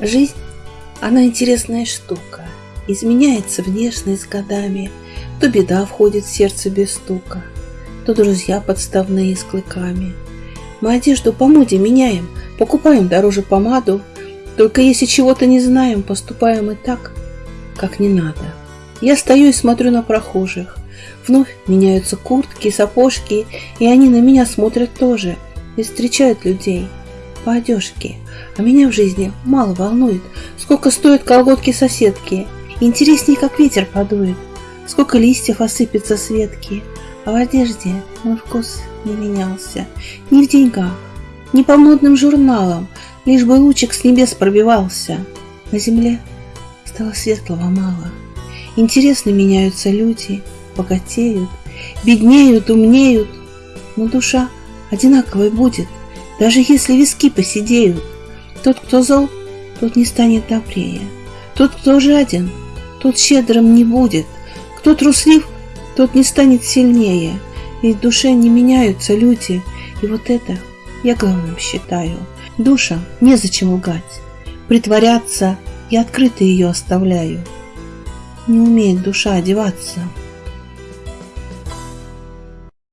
Жизнь, она интересная штука. Изменяется внешность с годами. То беда входит в сердце без стука, то друзья подставные с клыками. Мы одежду по моде меняем, покупаем дороже помаду. Только если чего-то не знаем, поступаем и так, как не надо. Я стою и смотрю на прохожих. Вновь меняются куртки, сапожки, и они на меня смотрят тоже и встречают людей – по одежке. А меня в жизни мало волнует, сколько стоят колготки соседки. Интереснее, как ветер подует, сколько листьев осыпется с ветки. А в одежде мой вкус не менялся, ни в деньгах, ни по модным журналам, лишь бы лучик с небес пробивался. На земле стало светлого мало. Интересно меняются люди, богатеют, беднеют, умнеют, но душа одинаковой будет, даже если виски посидеют, тот, кто зол, тот не станет добрее. Тот, кто жаден, тот щедрым не будет. Кто труслив, тот не станет сильнее. Ведь в душе не меняются люди. И вот это я главным считаю. Душа незачем лгать. Притворяться я открыто ее оставляю. Не умеет душа одеваться,